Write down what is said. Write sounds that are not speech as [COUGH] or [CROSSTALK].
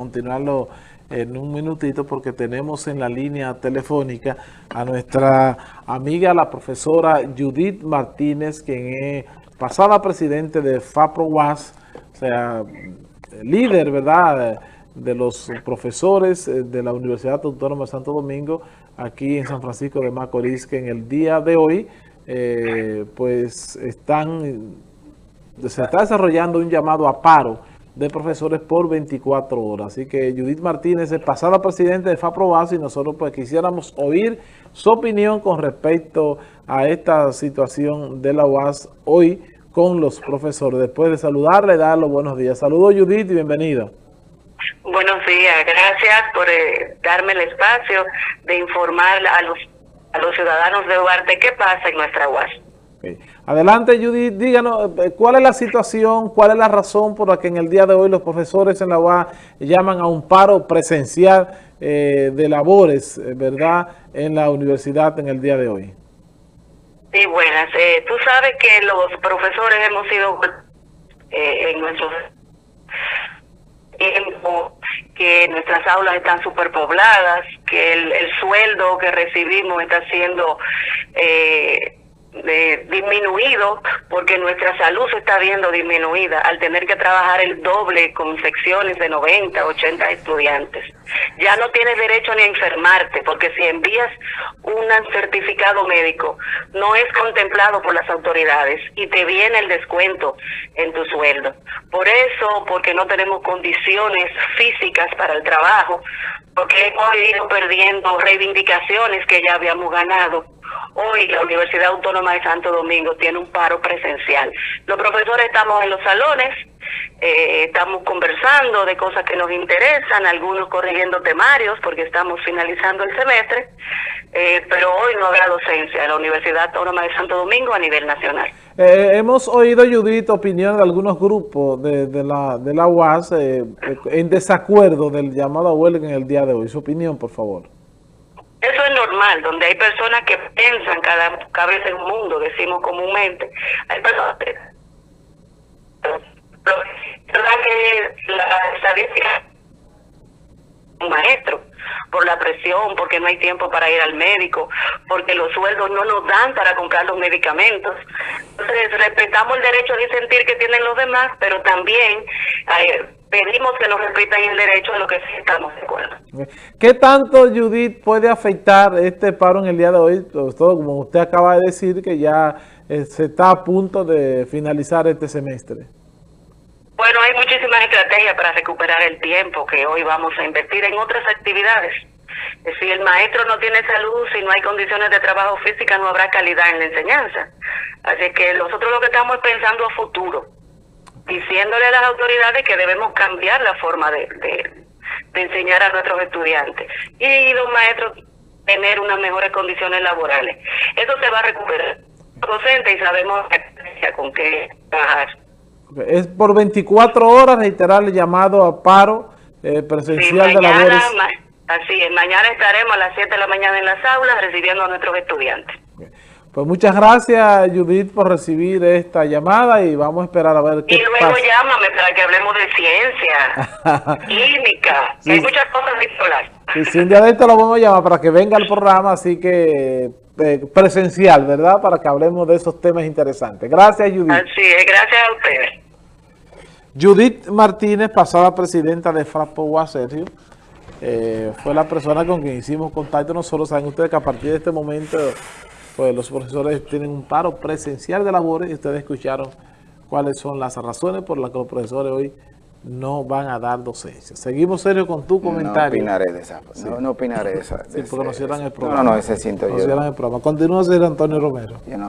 continuarlo en un minutito porque tenemos en la línea telefónica a nuestra amiga, la profesora Judith Martínez, quien es pasada presidente de FAPROWAS, o sea, líder, ¿verdad?, de los profesores de la Universidad Autónoma de Santo Domingo, aquí en San Francisco de Macorís, que en el día de hoy, eh, pues, están, se está desarrollando un llamado a paro, de profesores por 24 horas. Así que Judith Martínez es pasada presidente de FAPROBAS y nosotros pues quisiéramos oír su opinión con respecto a esta situación de la UAS hoy con los profesores. Después de saludarle, darle los buenos días. Saludos Judith y bienvenida. Buenos días, gracias por eh, darme el espacio de informar a los, a los ciudadanos de Duarte qué pasa en nuestra UAS. Adelante, Judith, díganos, eh, ¿cuál es la situación, cuál es la razón por la que en el día de hoy los profesores en la UA llaman a un paro presencial eh, de labores, eh, verdad, en la universidad en el día de hoy? Sí, buenas. tú sabes que los profesores hemos sido en nuestros tiempo que nuestras aulas están superpobladas, que el, el sueldo que recibimos está siendo... Eh, disminuido porque nuestra salud se está viendo disminuida al tener que trabajar el doble con secciones de 90, 80 estudiantes. Ya no tienes derecho ni a enfermarte porque si envías un certificado médico no es contemplado por las autoridades y te viene el descuento en tu sueldo. Por eso, porque no tenemos condiciones físicas para el trabajo, porque hemos ido perdiendo reivindicaciones que ya habíamos ganado Hoy la Universidad Autónoma de Santo Domingo tiene un paro presencial. Los profesores estamos en los salones, eh, estamos conversando de cosas que nos interesan, algunos corrigiendo temarios porque estamos finalizando el semestre, eh, pero hoy no habrá docencia en la Universidad Autónoma de Santo Domingo a nivel nacional. Eh, hemos oído, Judith, opinión de algunos grupos de, de la, de la UAS en desacuerdo del llamado a huelga en el día de hoy. Su opinión, por favor. Normal, donde hay personas que piensan cada cabeza en un mundo, decimos comúnmente. Hay personas que... que la estadística un maestro por la presión, porque no hay tiempo para ir al médico, porque los sueldos no nos dan para comprar los medicamentos. Entonces, respetamos el derecho a disentir que tienen los demás, pero también eh, pedimos que nos respetan el derecho a lo que sí estamos de acuerdo. ¿Qué tanto, Judith, puede afectar este paro en el día de hoy? todo, como usted acaba de decir, que ya eh, se está a punto de finalizar este semestre. Bueno, hay muchísimas estrategias para recuperar el tiempo que hoy vamos a invertir en otras actividades. Si el maestro no tiene salud, si no hay condiciones de trabajo física, no habrá calidad en la enseñanza. Así que nosotros lo que estamos es pensando a futuro, diciéndole a las autoridades que debemos cambiar la forma de, de, enseñar a nuestros estudiantes y los maestros tener unas mejores condiciones laborales. Eso se va a recuperar docente y sabemos con qué trabajar. Es por 24 horas reiterar el llamado a paro eh, presencial de labores. así es, mañana estaremos a las 7 de la mañana en las aulas recibiendo a nuestros estudiantes. Pues muchas gracias, Judith, por recibir esta llamada y vamos a esperar a ver qué pasa. Y luego llámame para que hablemos de ciencia, [LAUGHS] química, hay muchas cosas hablar. Sí, un día de esto lo vamos a llamar para que venga al programa, así que eh, presencial, ¿verdad? Para que hablemos de esos temas interesantes. Gracias, Judith. Así es, gracias a ustedes. Judith Martínez, pasada presidenta de FRAPO Sergio, eh, fue la persona con quien hicimos contacto. Nosotros saben ustedes que a partir de este momento pues los profesores tienen un paro presencial de labores y ustedes escucharon cuáles son las razones por las que los profesores hoy no van a dar docencia. Seguimos serio con tu comentario. No opinaré de esa. No, opinaré de esa. sí, porque nos cierran el programa. No, no, ese siento nos yo. Nos cierran el programa. Continúa, señor Antonio Romero.